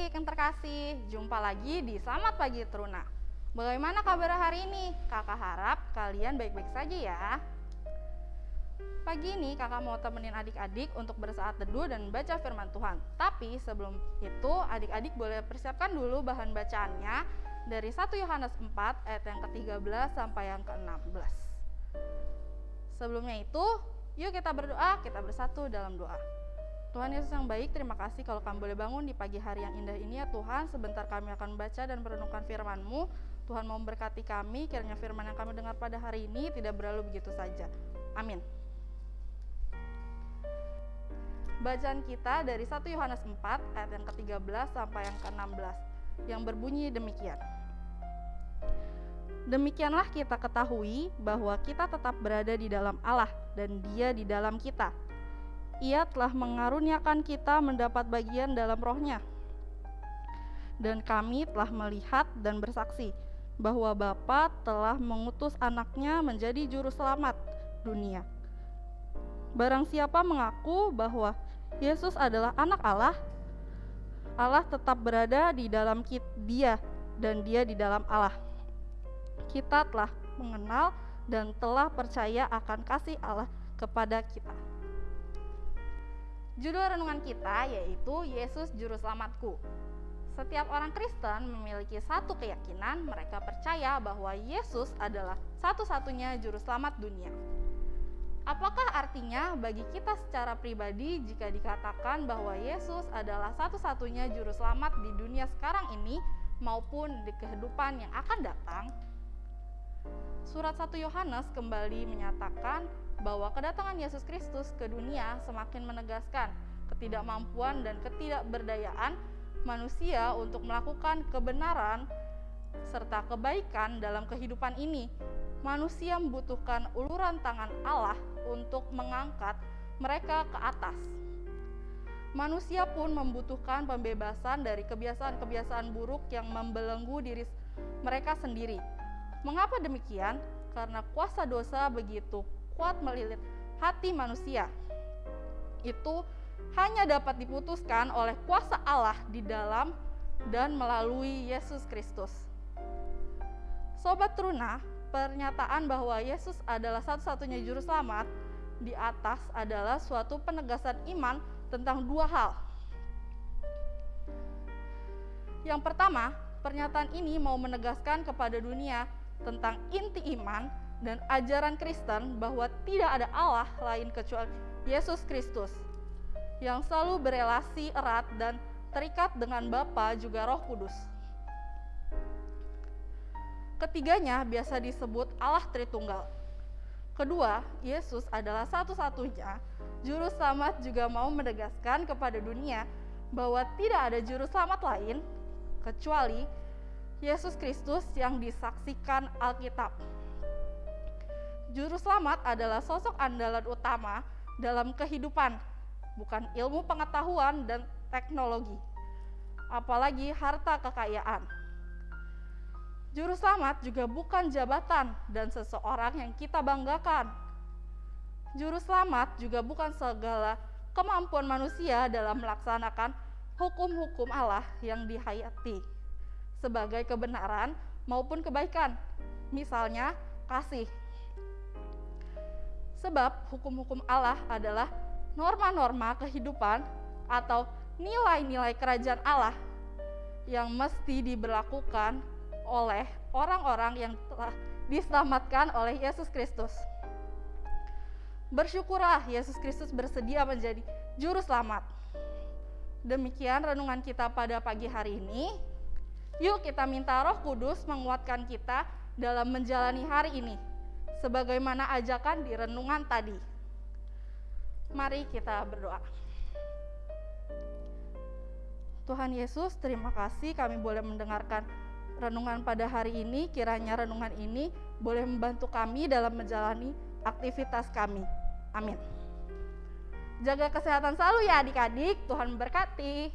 adik-adik yang terkasih, jumpa lagi di Selamat Pagi Teruna. Bagaimana kabar hari ini? Kakak harap kalian baik-baik saja ya. Pagi ini kakak mau temenin adik-adik untuk bersaat teduh dan baca firman Tuhan. Tapi sebelum itu adik-adik boleh persiapkan dulu bahan bacaannya dari 1 Yohanes 4 ayat yang ke-13 sampai yang ke-16. Sebelumnya itu, yuk kita berdoa, kita bersatu dalam doa. Tuhan Yesus yang baik, terima kasih kalau kami boleh bangun di pagi hari yang indah ini ya Tuhan. Sebentar kami akan membaca dan merenungkan firman-Mu. Tuhan mau memberkati kami, kiranya firman yang kami dengar pada hari ini tidak berlalu begitu saja. Amin. Bacaan kita dari 1 Yohanes 4 ayat yang ke-13 sampai yang ke-16 yang berbunyi demikian. Demikianlah kita ketahui bahwa kita tetap berada di dalam Allah dan Dia di dalam kita ia telah mengaruniakan kita mendapat bagian dalam rohnya. Dan kami telah melihat dan bersaksi bahwa Bapa telah mengutus anaknya menjadi juru selamat dunia. Barang siapa mengaku bahwa Yesus adalah anak Allah, Allah tetap berada di dalam dia dan dia di dalam Allah. Kita telah mengenal dan telah percaya akan kasih Allah kepada kita. Judul renungan kita yaitu Yesus Juru Selamatku. Setiap orang Kristen memiliki satu keyakinan, mereka percaya bahwa Yesus adalah satu-satunya juru selamat dunia. Apakah artinya bagi kita secara pribadi jika dikatakan bahwa Yesus adalah satu-satunya juru selamat di dunia sekarang ini maupun di kehidupan yang akan datang? Surat 1 Yohanes kembali menyatakan bahwa kedatangan Yesus Kristus ke dunia semakin menegaskan ketidakmampuan dan ketidakberdayaan manusia untuk melakukan kebenaran serta kebaikan dalam kehidupan ini. Manusia membutuhkan uluran tangan Allah untuk mengangkat mereka ke atas. Manusia pun membutuhkan pembebasan dari kebiasaan-kebiasaan buruk yang membelenggu diri mereka sendiri. Mengapa demikian? Karena kuasa dosa begitu kuat melilit hati manusia. Itu hanya dapat diputuskan oleh kuasa Allah di dalam dan melalui Yesus Kristus. Sobat Truna, pernyataan bahwa Yesus adalah satu-satunya juru selamat di atas adalah suatu penegasan iman tentang dua hal. Yang pertama, pernyataan ini mau menegaskan kepada dunia tentang inti iman dan ajaran Kristen bahwa tidak ada Allah lain kecuali Yesus Kristus yang selalu berelasi erat dan terikat dengan Bapa juga Roh Kudus. Ketiganya biasa disebut Allah Tritunggal. Kedua, Yesus adalah satu-satunya juru selamat juga mau menegaskan kepada dunia bahwa tidak ada juru selamat lain kecuali Yesus Kristus yang disaksikan Alkitab. Juru selamat adalah sosok andalan utama dalam kehidupan, bukan ilmu pengetahuan dan teknologi, apalagi harta kekayaan. Juru selamat juga bukan jabatan dan seseorang yang kita banggakan. Juru selamat juga bukan segala kemampuan manusia dalam melaksanakan hukum-hukum Allah yang dihayati sebagai kebenaran maupun kebaikan. Misalnya, kasih, Sebab hukum-hukum Allah adalah norma-norma kehidupan atau nilai-nilai kerajaan Allah yang mesti diberlakukan oleh orang-orang yang telah diselamatkan oleh Yesus Kristus. Bersyukurlah Yesus Kristus bersedia menjadi juru selamat. Demikian renungan kita pada pagi hari ini. Yuk kita minta Roh Kudus menguatkan kita dalam menjalani hari ini sebagaimana ajakan di renungan tadi. Mari kita berdoa. Tuhan Yesus, terima kasih kami boleh mendengarkan renungan pada hari ini. Kiranya renungan ini boleh membantu kami dalam menjalani aktivitas kami. Amin. Jaga kesehatan selalu ya adik-adik. Tuhan memberkati.